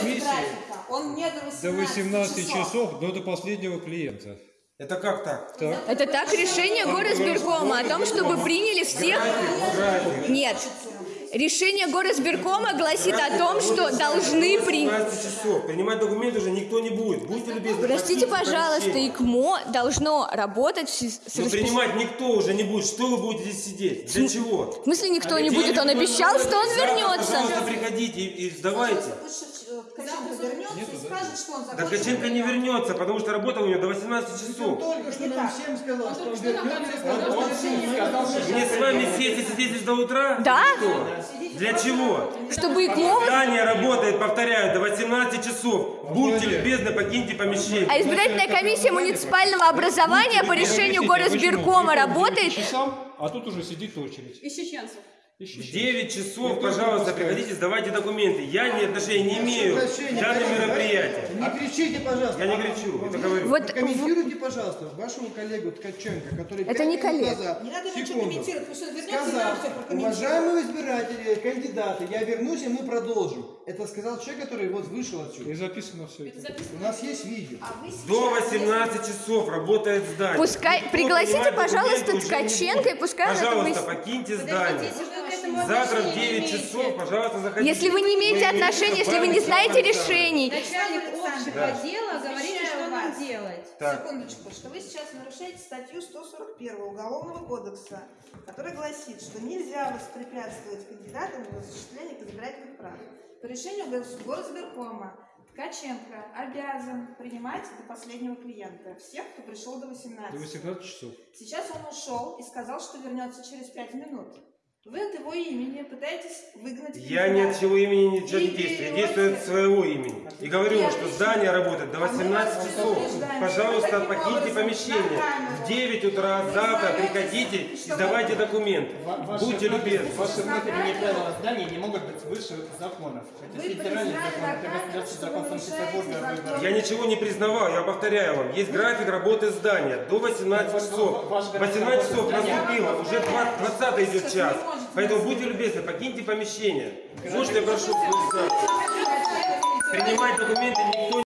комиссии графика. Он не до 18, до 18 часов, но до последнего клиента. Это как так? Так. Это так решение горосберкома о том, чтобы приняли всех... График. Нет. Решение горосберкома гласит о том, что должны принять... 17 часов. Принимать документы уже никто не будет. Будьте любезны. Простите, пожалуйста. ИКМО должно работать с, Но принимать никто уже не будет. Что вы будете здесь сидеть? Для чего? В смысле никто не будет? Он обещал, что он вернется. Пожалуйста, приходите и, и сдавайте. Э, Ткаченко вернется и скажет, что он Да закончил. Ткаченко не вернется, потому что работа у него до 18 часов. Только что нам всем сказал, что он вернется. Мне с вами сесть и сидеть здесь до утра? Да? Что? Для чего? Чтобы ИКМО... Здание работает, повторяю, до 18 часов. Будьте любезны, покиньте помещение. А избирательная комиссия муниципального образования по решению горосберкома работает... А тут уже сидит очередь. Ищеченцев. В 9 часов, пожалуйста, приходите, сдавайте документы. Я ни отношения не имею к данным мероприятиям. Не кричите, пожалуйста. Я не кричу, это говорю. Вот Комментируйте, пожалуйста, вашего коллегу Ткаченко, который Это не коллега. назад, Не надо ничего секунду, комментировать, потому что сказал, уважаемые избиратели, кандидаты, я вернусь, и мы продолжим. Это сказал человек, который вот вышел отсюда. И записано все это. У нас есть видео. А До 18 часов работает здание. Пускай- пригласите, пожалуйста, Ткаченко, и пускай он это Пожалуйста, покиньте здание. Завтра в отношения 9 имеете. часов, пожалуйста, заходите. Если вы не имеете отношения, если вы не знаете решений, Начальник общего Да. дела говорите, что нам делать. Так. Секундочку, что вы сейчас нарушаете статью 141 Уголовного кодекса, которая гласит, что нельзя воспрепятствовать кандидатам в осуществлении избирательных прав. По решению Горосберкома Ткаченко обязан принимать до последнего клиента всех, кто пришел до 18. До 18 часов. Сейчас он ушел и сказал, что вернется через 5 минут. Вы от его имени пытаетесь выгнать Я ни от чего имени ничего не действую. Я действую от своего имени. И говорю, Нет, что здание работает до А мы вас 18 часов. предупреждаем, Пожалуйста, покиньте помещение. В 9 утра завтра приходите и сдавайте документы. Будьте любезны. Ваши внутренние правила здания не могут быть выше законов. Это федеральный закон, это закон Санкт-Петербурга. Я ничего не признавал, я повторяю вам. Есть график работы здания до 18 часов. Ваш график 18 часов наступило, уже 20 идет час. Поэтому будьте любезны, покиньте помещение. Я прошу. Принимать документы никто